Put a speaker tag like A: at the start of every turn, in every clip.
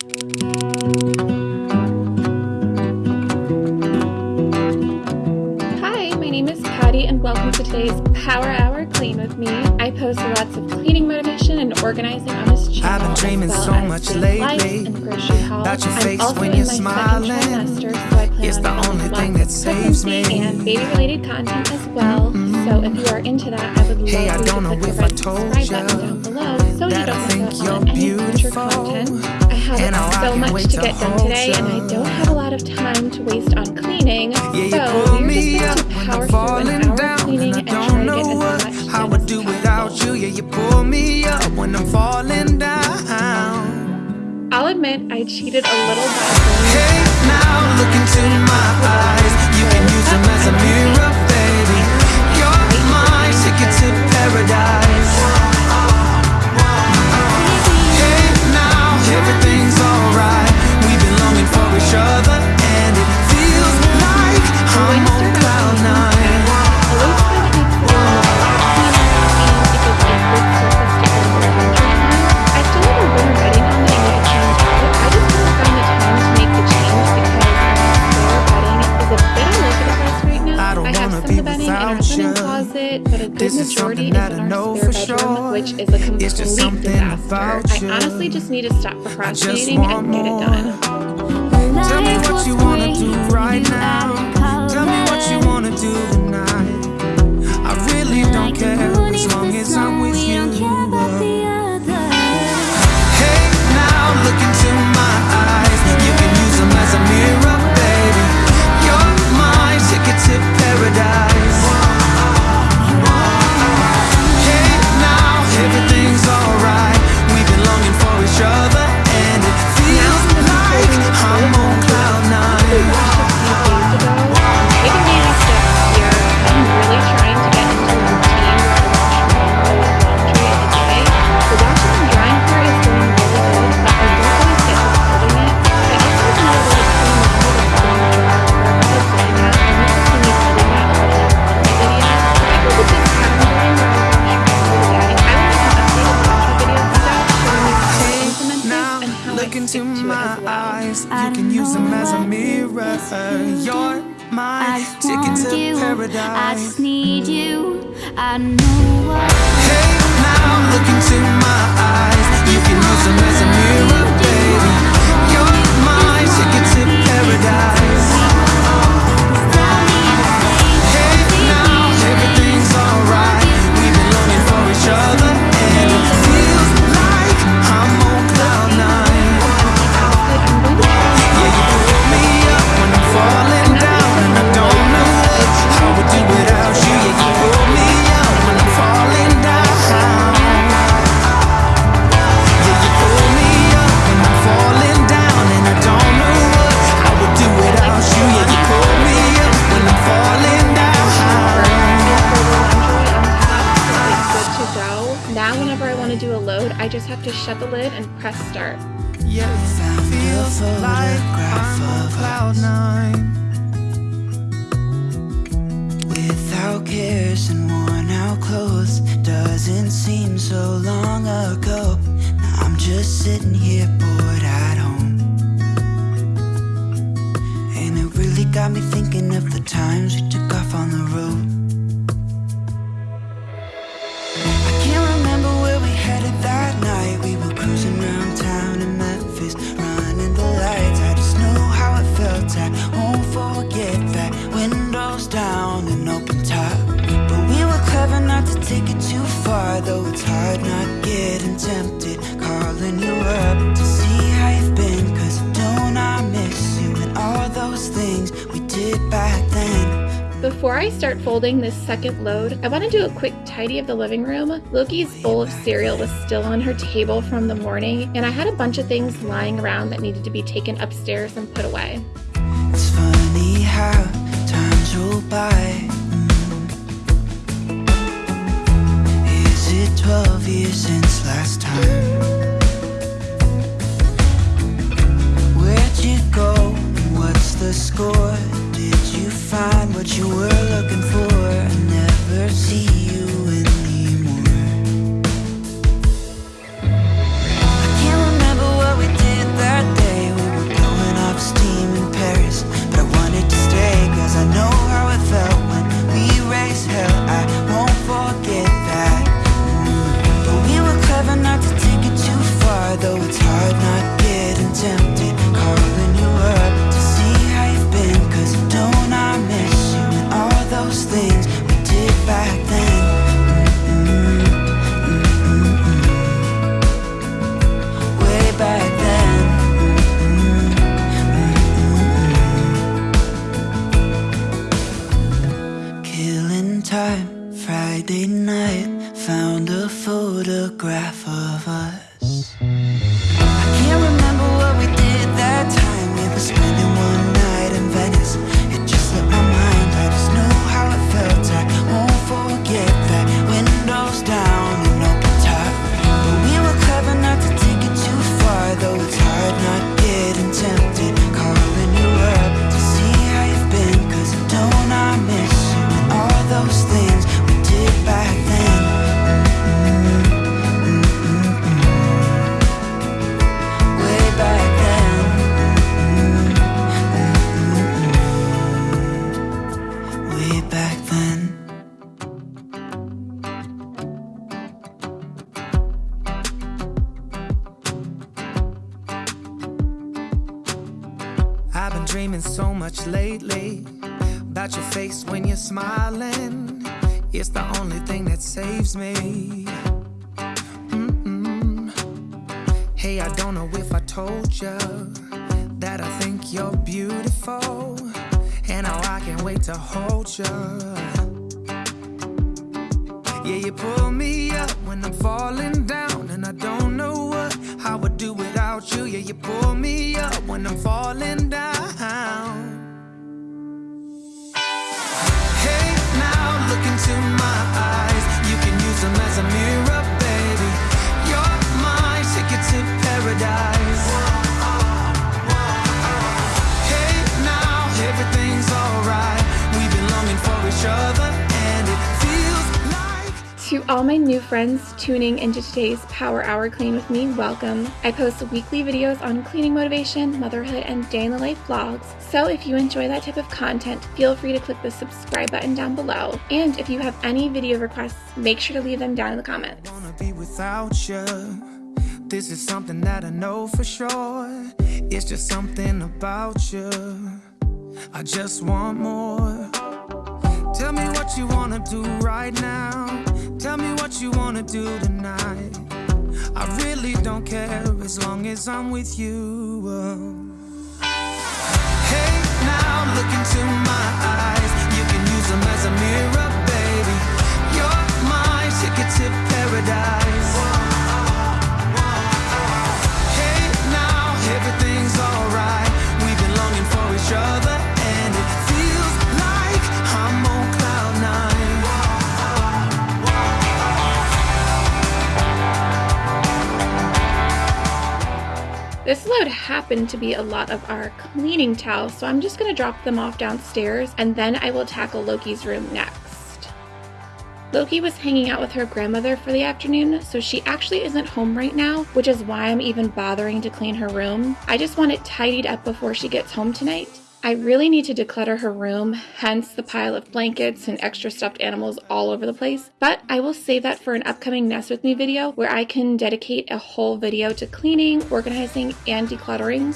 A: Hi, my name is Patty, and welcome to today's Power Hour Clean with me. I post lots of cleaning motivation and organizing on this channel.
B: I've been dreaming
A: well
B: so much lately
A: life and grocery hauls.
B: about your
A: I'm
B: face
A: also
B: when you're smiling.
A: trimester, so
B: It's the only thing that saves me.
A: and baby-related content as well. Mm-hmm. So if you are into that, I would love
B: Hey, I don't
A: to
B: know
A: click the
B: if I
A: red
B: told
A: subscribe button down below so you don't miss out on any future
B: beautiful.
A: content. I have
B: And how I
A: so much to get done today, and I don't have a lot of time to waste on cleaning.
B: Yeah, you
A: so
B: pull
A: we're
B: me
A: just going to power through an hour
B: down,
A: cleaning
B: and
A: try
B: don't
A: to
B: know
A: get as
B: what
A: much
B: I
A: done
B: would
A: as
B: do without
A: possible.
B: you. Yeah, you pull me up when I'm falling down.
A: I'll admit I cheated a little by
B: Hey, now look into my eyes. This is
A: majority
B: something
A: is
B: that
A: in
B: I
A: our
B: know
A: spare
B: for
A: bedroom,
B: sure.
A: which is a complete
B: It's just something
A: disaster.
B: about
A: I honestly just need to stop procrastinating and get it done.
B: Tell me what you wanna do right now. Tell me what you wanna do tonight. I really don't care as long as I'm into to my eyes. You can use them as a mirror. You're my ticket to
C: you. I just need you. I know what.
B: Hey, now look into my eyes. You can use them as a mirror, baby. You're my ticket to paradise.
A: Just have to shut the lid and press start.
B: It feels like I'm on cloud nine.
D: Without cares and worn out clothes Doesn't seem so long ago I'm just sitting here bored at home And it really got me thinking of the times we took off on the road Though it's hard not getting tempted Calling you up to see how you've been Cause don't I miss you and all those things we did back then
A: Before I start folding this second load, I want to do a quick tidy of the living room. Loki's bowl of cereal was still on her table from the morning, and I had a bunch of things lying around that needed to be taken upstairs and put away.
D: It's funny how
B: me. Mm-mm. Hey, I don't know if I told you that I think you're beautiful, and how I can't wait to hold you. Yeah, you pull me up when I'm falling down, and I don't know what I would do without you. Yeah, you pull me up when I'm falling down.
A: All my new friends tuning into today's Power Hour Clean with me, welcome. I post weekly videos on cleaning motivation, motherhood, and day in the life vlogs. So if you enjoy that type of content, feel free to click the subscribe button down below. And if you have any video requests, make sure to leave them down in the comments.
B: This is something that I know for sure. It's just something about you. I just want more. Tell me what you wanna do right now. Tell me what you wanna do tonight. I really don't care as long as I'm with you. Hey, now look into my eyes. You can use them as a mirror, baby. You're my ticket to paradise.
A: Load happened to be a lot of our cleaning towels, so I'm just to drop them off downstairs and then I will tackle Loki's room next. Loki was hanging out with her grandmother for the afternoon, so she actually isn't home right now, which is why I'm even bothering to clean her room. I just want it tidied up before she gets home tonight. I really need to declutter her room, hence the pile of blankets and extra stuffed animals all over the place. But I will save that for an upcoming Nest With Me video where I can dedicate a whole video to cleaning, organizing, and decluttering.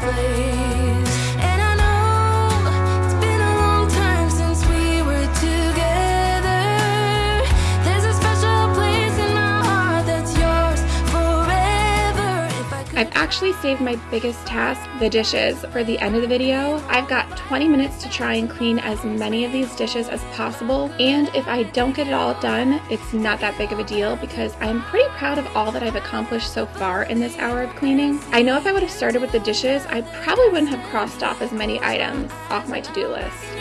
E: Place.
A: I've actually saved my biggest task, the dishes, for the end of the video. I've got 20 minutes to try and clean as many of these dishes as possible, and if I don't get it all done, it's not that big of a deal because I'm pretty proud of all that I've accomplished so far in this hour of cleaning. I know if I would have started with the dishes, I probably wouldn't have crossed off as many items off my to-do list.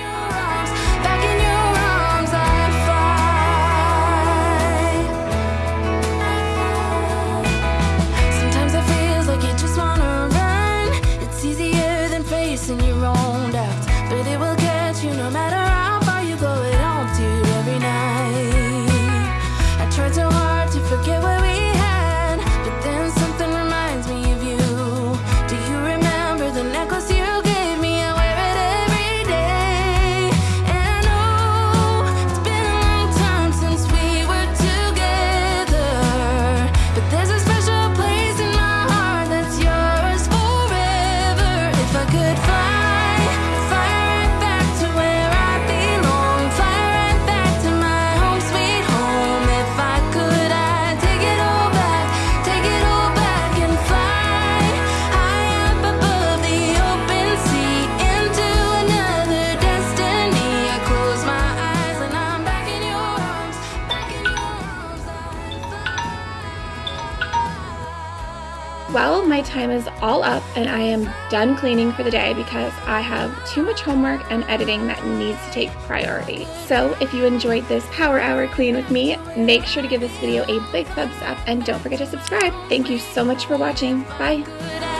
A: Well, my time is all up and I am done cleaning for the day because I have too much homework and editing that needs to take priority. So if you enjoyed this power hour clean with me, make sure to give this video a big thumbs up and don't forget to subscribe. Thank you so much for watching. Bye.